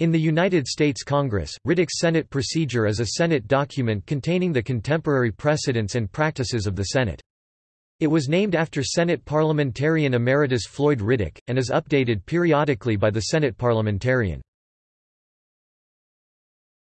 In the United States Congress, Riddick's Senate procedure is a Senate document containing the contemporary precedents and practices of the Senate. It was named after Senate parliamentarian emeritus Floyd Riddick, and is updated periodically by the Senate parliamentarian.